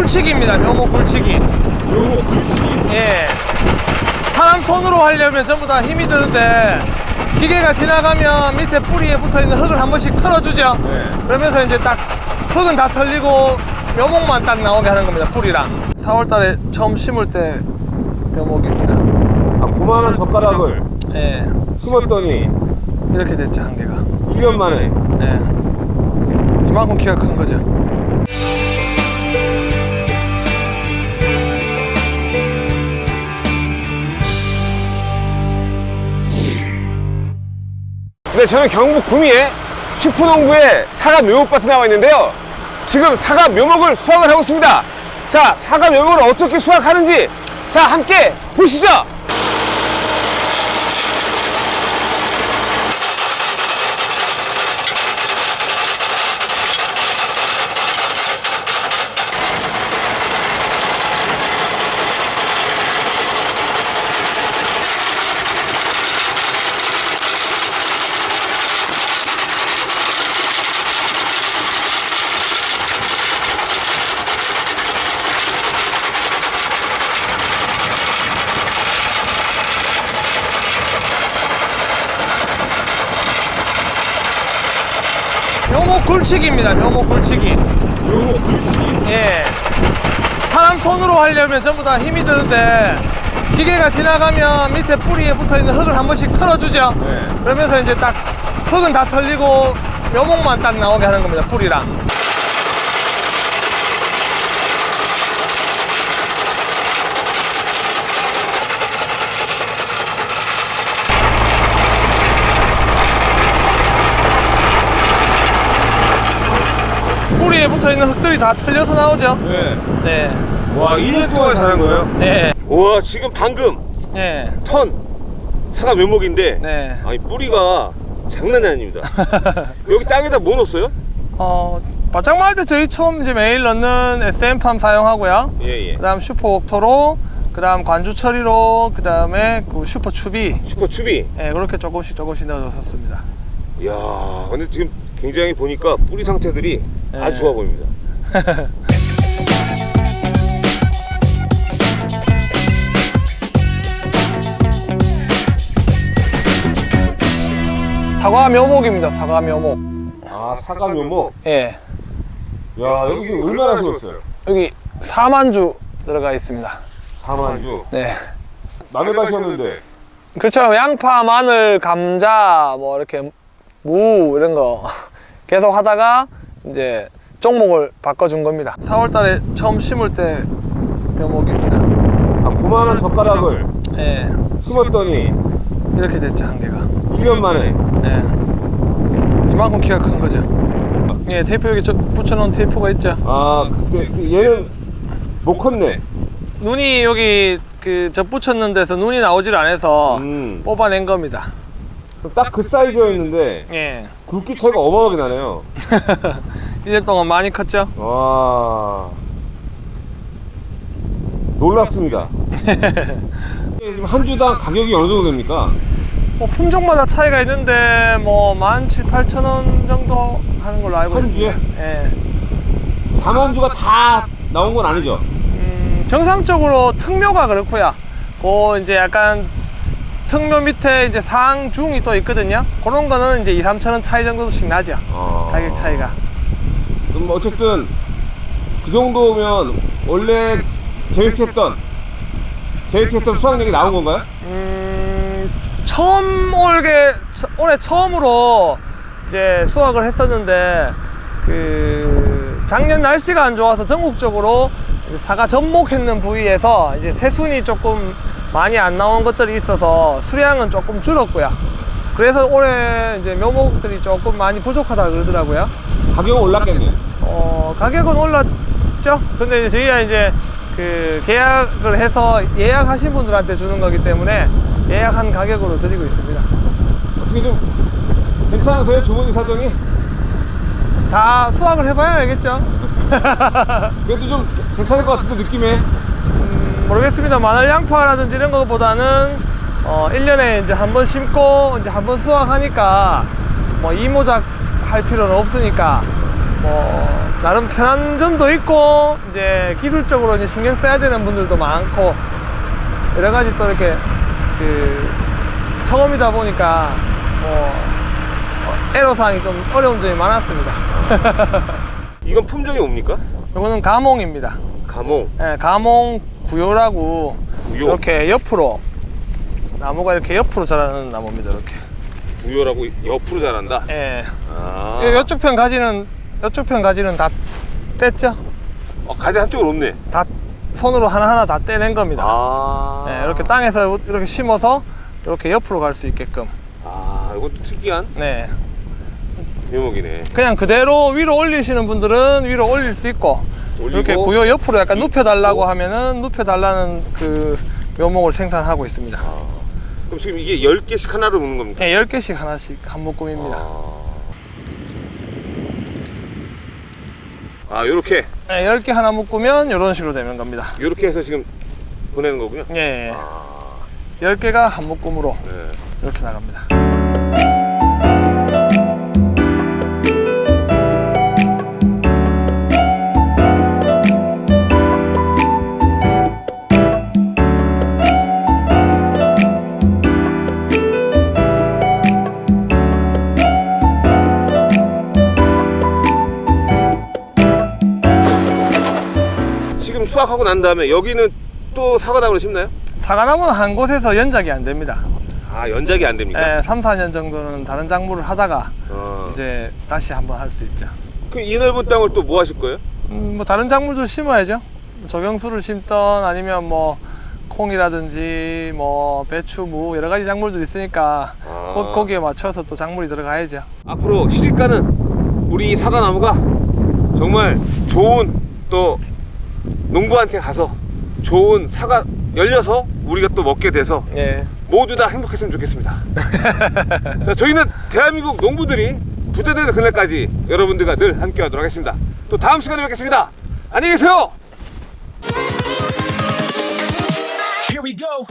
굴치기입니다. 묘목 굴치기. 요거 굴치기. 예. 사람 손으로 하려면 전부 다 힘이 드는데 기계가 지나가면 밑에 뿌리에 붙어 있는 흙을 한 번씩 털어주죠. 네. 그러면서 이제 딱 흙은 다 털리고 묘목만 딱 나오게 하는 겁니다. 뿌리랑. 4월달에 처음 심을 때 묘목입니다. 아, 그만한 젓가락을 예. 심었더니 이렇게 됐죠 한 개가. 1년 만에 네. 이만큼 키가 큰 거죠. 네, 저는 경북 구미에 슈퍼농부의 사과 묘목밭에 나와 있는데요. 지금 사과 묘목을 수확을 하고 있습니다. 자, 사과 묘목을 어떻게 수확하는지 자, 함께 보시죠. 묘목 굴치기입니다. 묘목 굴치기. 묘목 굴치기. 예. 사람 손으로 하려면 전부 다 힘이 드는데 기계가 지나가면 밑에 뿌리에 붙어 있는 흙을 한 번씩 털어주죠. 네. 그러면서 이제 딱 흙은 다 털리고 묘목만 딱 나오게 하는 겁니다. 뿌리랑. 뿌리에 붙어 있는 흙들이 다 털려서 나오죠. 네. 네. 와, 1년 동안 자란 거예요? 네. 와, 지금 방금 네. 턴 사과 묘목인데 네. 아니 뿌리가 장난이 아닙니다. 여기 땅에다 뭐 넣었어요? 어, 밭 장만할 때 저희 처음 이제 매일 넣는 SM팜 사용하고요. 예, 예. 그 다음 슈퍼 옥토로, 그 다음 관주 처리로, 그 다음에 그 슈퍼 추비. 슈퍼 추비. 예, 그렇게 조금씩 조금씩 넣어줬습니다. 이야, 근데 지금 굉장히 보니까 뿌리 상태들이 네. 아주 좋아 보입니다. 사과 묘목입니다, 사과 묘목. 아, 사과 묘목. 예. 야, 여기 얼마나 심었어요? 여기 4만주 들어가 있습니다. 4만주. 네. 남의 밭이었는데. 그렇죠. 양파, 마늘, 감자, 뭐 이렇게 무 이런 거 계속 하다가 이제 종목을 바꿔준 겁니다. 4월 달에 처음 심을 때 묘목입니다. 아, 그만한 젓가락을 예. 심었더니 이렇게 됐죠, 한 개가. 1년 만에. 네. 이만큼 키가 큰 거죠. 예, 테이프 여기 저 붙여놓은 테이프가 있죠. 아, 그때 그 얘는 못 컸네. 눈이 여기 그저 붙였는 데서 눈이 나오질 않아서 음. 뽑아낸 겁니다. 딱 그 사이즈였는데 예. 굵기 차이가 어마어마하게 나네요. 1년 동안 많이 컸죠? 와. 놀랍습니다. 지금 한 주당 가격이 어느 정도 됩니까? 뭐 품종마다 차이가 있는데 뭐 17,800원 정도 하는 걸로 알고 한 있습니다. 주에? 예. 4만 주가 다 나온 건 아니죠? 음, 정상적으로 특묘가 그렇고요. 그 이제 약간 특묘 밑에 이제 상, 중이 또 있거든요. 그런 거는 이제 2, 3천 원 차이 정도씩 나죠. 어. 가격 차이가. 그럼 어쨌든 그 정도면 원래 계획했던 계획했던 수확량이 나온 건가요? 음, 처음 올게 처- 올해 처음으로 이제 수확을 했었는데 그 작년 날씨가 안 좋아서 전국적으로 사과 접목했는 부위에서 이제 새순이 조금 많이 안 나온 것들이 있어서 수량은 조금 줄었고요. 그래서 올해 이제 묘목들이 조금 많이 부족하다 그러더라고요. 가격은 올랐겠네. 어, 가격은 올랐죠. 근데 이제 저희가 이제 그 계약을 해서 예약하신 분들한테 주는 거기 때문에 예약한 가격으로 드리고 있습니다. 어떻게 좀 괜찮으세요? 주머니 사정이? 다 수확을 해봐야 알겠죠. 그래도 좀 괜찮을 것 같은데 느낌에 음, 모르겠습니다. 마늘 양파라든지 이런 것보다는 어, 1년에 이제 한 번 심고 이제 한 번 수확하니까 뭐 이모작 할 필요는 없으니까 뭐 나름 편한 점도 있고 이제 기술적으로 이제 신경 써야 되는 분들도 많고 여러 가지 또 이렇게 그 처음이다 보니까 뭐 애로 사항이 좀 어려운 점이 많았습니다. 이건 품종이 뭡니까? 이거는 가몽입니다. 가몽. 예, 가몽 구요라고 구요. 이렇게 옆으로 나무가 이렇게 옆으로 자라는 나무입니다. 이렇게. 우요라고 옆으로 자란다. 예. 아. 이- 이쪽 편 가지는 이쪽 편 가지는 다 뗐죠? 어, 가지 한쪽은 없네. 다 손으로 하나하나 다 떼낸 겁니다. 아. 예, 이렇게 땅에서 이렇게 심어서 이렇게 옆으로 갈 수 있게끔. 아, 이것도 특이한 네. 묘목이네. 그냥 그대로 위로 올리시는 분들은 위로 올릴 수 있고 이렇게 구요 옆으로 약간 이- 눕혀 달라고 오. 하면은 눕혀 달라는 그 묘목을 생산하고 있습니다. 그럼 지금 이게 10개씩 하나로 묶는 겁니까? 예, 10개씩 하나씩 한 묶음입니다. 아, 요렇게 예, 10개 하나 묶으면 이런 식으로 되는 겁니다. 요렇게 해서 지금 보내는 거군요. 예, 예. 아, 10개가 한 묶음으로 네. 이렇게 나갑니다. 지금 수확하고 난 다음에 여기는 또 사과나무를 심나요? 사과나무는 한 곳에서 연작이 안 됩니다. 아, 연작이 안 됩니까? 예, 3, 4년 정도는 다른 작물을 하다가 어. 이제 다시 한번 할 수 있죠. 그 이 넓은 땅을 또 뭐 하실 거예요? 음, 뭐 다른 작물들 심어야죠. 조경수를 심던 아니면 뭐 콩이라든지 뭐 배추, 무 여러 가지 작물들 있으니까 아. 거, 거기에 맞춰서 또 작물이 들어가야죠. 앞으로 시집가는 우리 이 사과나무가 정말 좋은 또 농부한테 가서 좋은 사과 열려서 우리가 또 먹게 돼서 예. 모두 다 행복했으면 좋겠습니다 자, 저희는 대한민국 농부들이 부자되는 그날까지 여러분들과 늘 함께 하도록 하겠습니다 또 다음 시간에 뵙겠습니다 안녕히 계세요 Here we go.